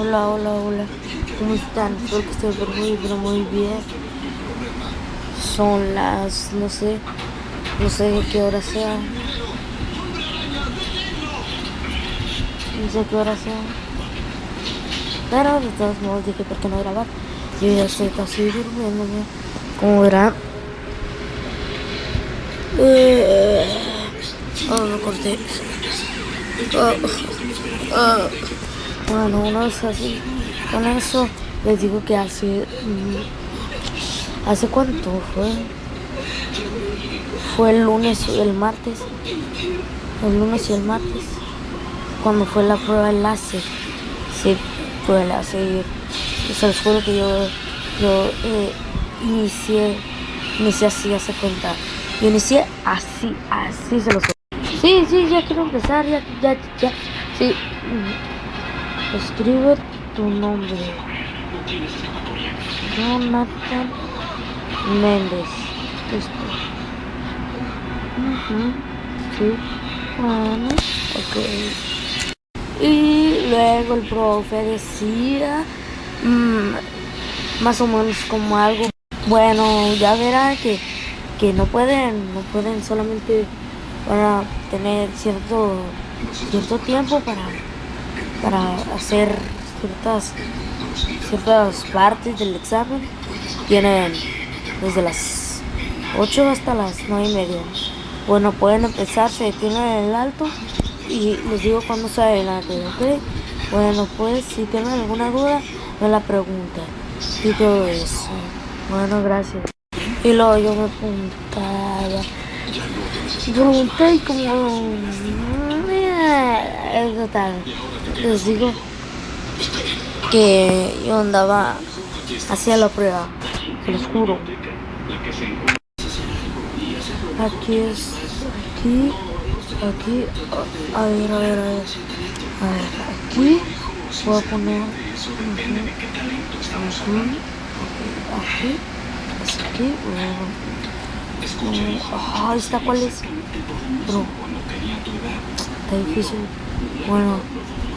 Hola, hola, hola. ¿Cómo están? Espero que estén por muy, pero muy bien. Son las, no sé, no sé qué hora sea. No sé qué hora sea. Pero de todos modos dije, ¿por qué no grabar? Yo ya estoy casi durmiéndome. Como verán. Eh, oh, me corté. Oh, oh. Bueno, uno es así. Con eso les digo que hace... mm, ¿Hace cuánto fue? Fue el lunes y el martes. El lunes y el martes. Cuando fue la prueba láser. Sí, el láser. Y se los juro que yo, yo eh, inicié, inicié así, hace cuenta. Yo inicié así, así se los juro. Sí, sí, ya quiero empezar, ya, ya, ya. Sí. Escribe tu nombre. Jonathan Méndez. Listo. Ujú, Sí. Bueno, ok. Y luego el profe decía mm, más o menos como algo. Bueno, ya verá que, que no pueden, no pueden solamente para tener cierto, cierto tiempo para, para hacer ciertas, ciertas partes del examen. Tienen desde las 8 hasta las 9 y media. Bueno, pueden empezar, se detienen en el alto y les digo cuando se adelante, ¿ok? Bueno, pues si tienen alguna duda, me la preguntan. Y todo eso. Bueno, gracias. Y luego yo me apuntaba. Pregunté como... Es total. Les digo que yo andaba hacia la prueba. Se juro. Aquí es, aquí, aquí, a ver, a ver, a ver, a ver, aquí voy a poner, aquí, es aquí, luego, eh, ah, ¿esta cuál es? Está difícil, bueno,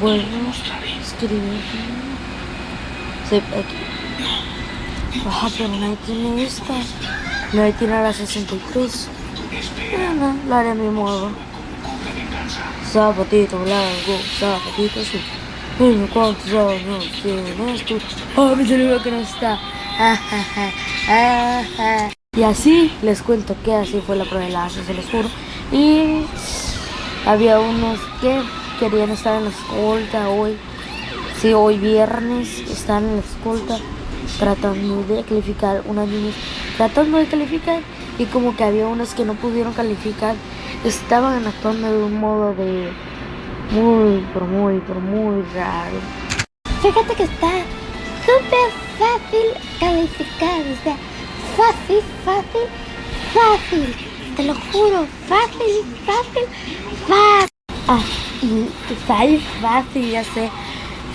Bueno, escribir. Sí, aquí. Ajá, pero nadie tiene esta. Nadie tiene la 63. Bueno, lo haré a mi modo. Zapatito blanco, zapatito azul. Bueno, ¿cuántos años tienes tú? Oh, mi cerebro que no está. Y así les cuento que así fue la prueba de la se los juro. Y había unos que querían estar en la escolta hoy. Sí, hoy viernes están en la escolta tratando de calificar, unas niñas tratando de calificar y como que había unos que no pudieron calificar, estaban actuando de un modo de muy, pero muy, pero muy raro. Fíjate que está súper fácil calificar, o sea, fácil, fácil, fácil. Te lo juro, fácil, fácil, fácil. Ah, está ahí fácil, ya sé,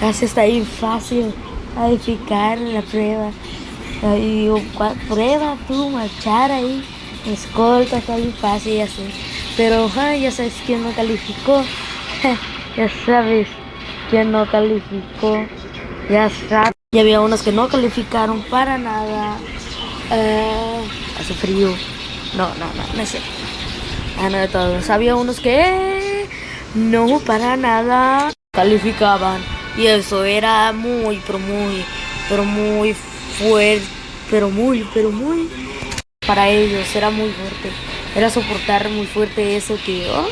ya sé, está ahí fácil calificar la prueba. Y digo, ¿cuál prueba tú, marchar ahí? Escolta, está bien fácil, ya sé. Pero ja, ya sabes quién no calificó. ya sabes quién no calificó. Ya sabes. Y había unos que no calificaron para nada. Eh, hace frío. No, no, no, no sé. Ah, no de todos. Había unos que no para nada calificaban. Y eso era muy, pero muy, pero muy fuerte. Pero muy, pero muy. Para ellos era muy fuerte. Era soportar muy fuerte eso que. Oh,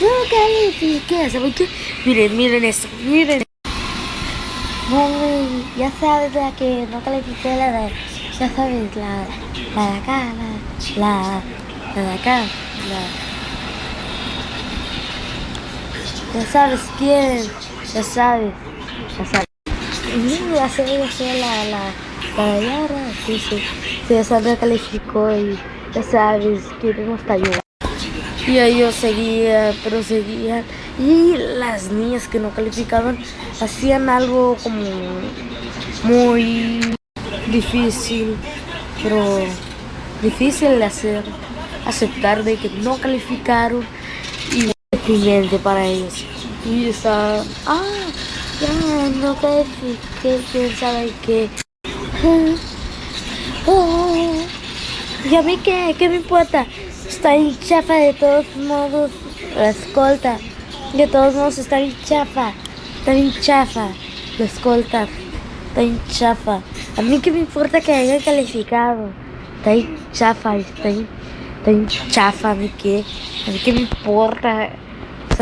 no califiqué. ¿Saben qué? Miren, miren esto. Miren. Ya sabes la que no calificé la de, ya sabes, la, la de acá, la, la, la de acá, la, Ya sabes quién. Ya sabes. Ya sabes. ya sé, ya la, la, la Yara, sí, sí, sí, esa me calificó y ya sabes, queremos ayudar. Y ellos seguían, pero seguían. Y las niñas que no calificaban hacían algo como muy difícil, pero difícil de hacer, aceptar de que no calificaron y deprimente para ellos. Y está, ah, ya no califiqué, quién sabe qué. ¿Y a mí qué? ¿Qué me importa? Está en chafa de todos modos la escolta. De todos modos está en chafa. Está en chafa la escolta. Está en chafa. A mí qué me importa que haya calificado. Está en chafa. Está en, está en chafa. A mí qué. A mí qué me importa.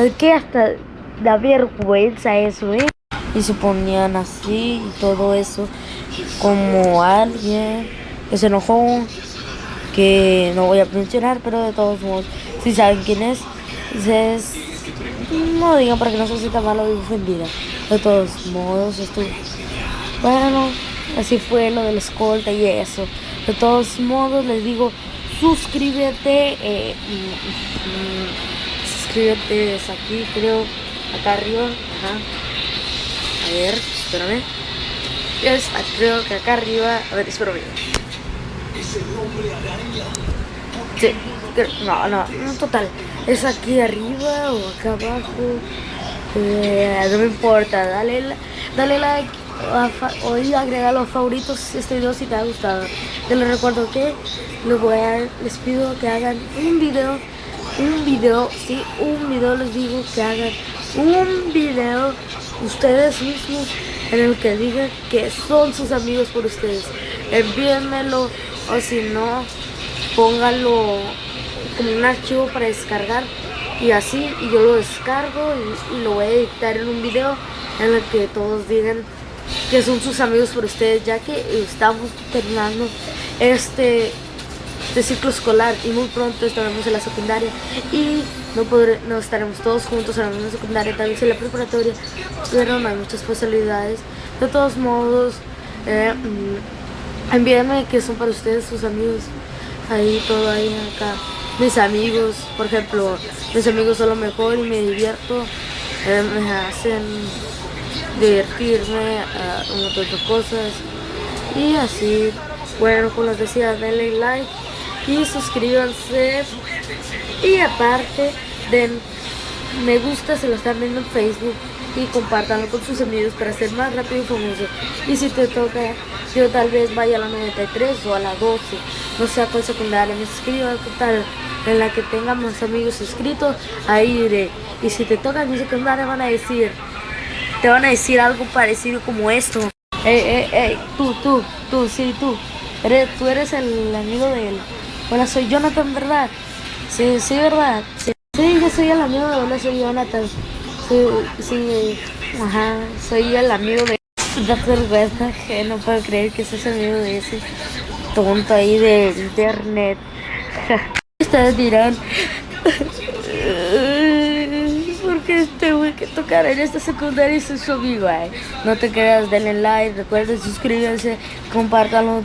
¿Sabes qué? Hasta da vergüenza eso, ¿eh? Y se ponían así y todo eso. Como alguien que se enojó que no voy a mencionar, pero de todos modos, si saben quién es, es no digan para que no se sienta malo y ofendida. De todos modos, esto, bueno, así fue lo de la escolta y eso. De todos modos, les digo, suscríbete, eh, mm, es aquí, creo, acá arriba. A ver, espérame. Es, creo que acá arriba, a ver, espérame. Sí, no, no, no, total. Es aquí arriba o acá abajo. Eh, no me importa, dale, dale like o agregar los favoritos este video si te ha gustado. Te lo recuerdo que les pido que hagan un video, un video, sí, un video les digo que hagan un video ustedes mismos en el que digan que son sus amigos por ustedes. Envíenmelo o si no, póngalo como un archivo para descargar y así y yo lo descargo y, lo voy a editar en un video en el que todos digan que son sus amigos por ustedes ya que estamos terminando este, este ciclo escolar y muy pronto estaremos en la secundaria y no, podré, no estaremos todos juntos en la misma secundaria, tal vez en la preparatoria, pero no hay muchas posibilidades. De todos modos, eh, mm, envíenme que son para ustedes sus amigos, ahí todo ahí acá. Mis amigos, por ejemplo, mis amigos son lo mejor y me divierto, eh, me hacen divertirme, uh, un montón de cosas y así. Bueno, como les decía, denle like y suscríbanse. Y aparte den me gusta se lo están viendo en Facebook y compártanlo con sus amigos para ser más rápido y famoso. Y si te toca yo tal vez vaya a la 93 o a la 12 no sé a cuál secundaria me suscribo tal en la que tenga más amigos inscritos ahí iré. Y si te toca mi secundaria van a decir te van a decir algo parecido como esto. Ey, ey, ey, tú, tú, tú, sí, tú. Eres, tú eres el amigo de él Hola, soy Jonathan, ¿verdad? Sí, sí, ¿verdad? Sí, yo soy el amigo de Hola, soy Jonathan. Sí, sí, ajá, soy el amigo de... Da vergüenza que no puedo creer que seas amigo de ese tonto ahí de internet. Ustedes dirán... Porque tengo que tocar en esta secundaria y su amigo. No te creas, denle like, recuerden suscribirse, compártanlo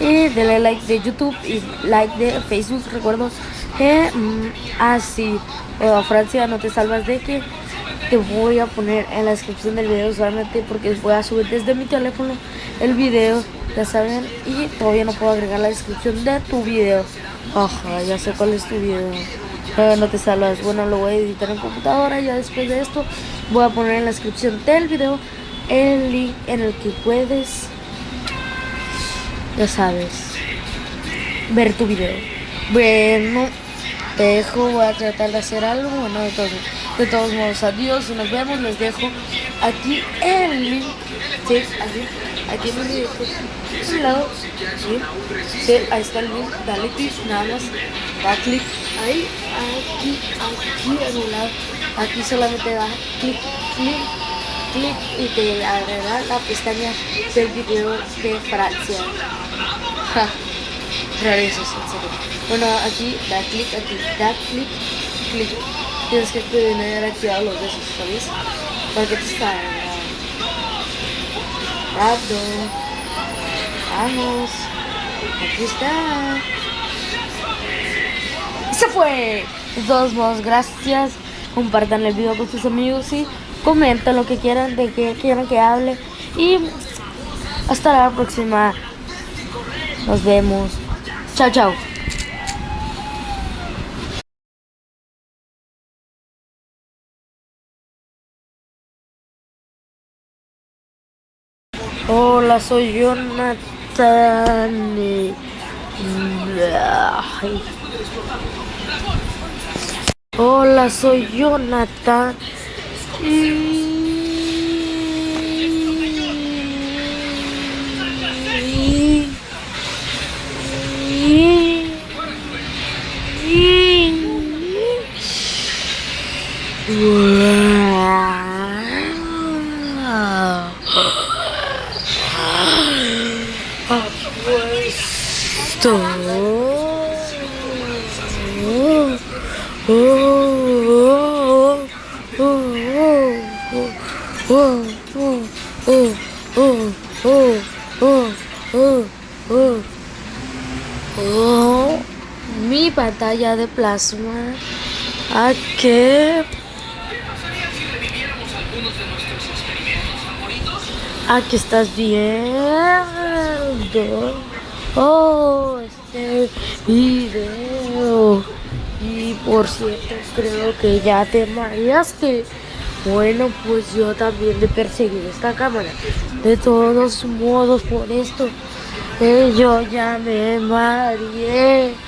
y denle like de YouTube y like de Facebook. Recuerdo que mm, así ah, Francia no te salvas de que te voy a poner en la descripción del video solamente porque voy a subir desde mi teléfono el video, ya saben, y todavía no puedo agregar la descripción de tu video. Ajá, ya sé cuál es tu video. no te salvas. Bueno, lo voy a editar en computadora. Ya después de esto, voy a poner en la descripción del video el link en el que puedes ya sabes, ver tu video. Bueno, te dejo, voy a tratar de hacer algo, bueno, de todos, de todos modos, adiós, nos vemos, les dejo aquí el link, sí, aquí, aquí en el un lado, sí, ahí está el link, dale clic, nada más, da clic, ahí, aquí, aquí en un lado, aquí solamente da clic, clic, clic y te agregará la pestaña del video de Francia. Rarísimo, en serio. Bueno, aquí da clic, aquí da clic, clic. Tienes que tener activados los besos, ¿sabes? Para que te está grabando. Vamos. Aquí está. Se fue. De todos modos, gracias. Compartan el video con sus amigos y comenten lo que quieran, de que quieran que hable. Y hasta la próxima. Nos vemos. Chao, chao. Hola, soy Jonathan. Hola, soy Jonathan. Whoa. Pantalla de plasma. ¿A qué? Aquí estás viendo. Oh, este video. Y por cierto, creo que ya te mareaste. Bueno, pues yo también de perseguir esta cámara. De todos modos, por esto, eh, yo ya me mareé.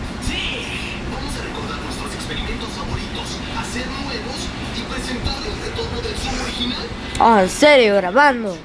experimentos favoritos, hacer nuevos y presentar el retorno del son original. Ah, ¿en serio? ¿Grabando?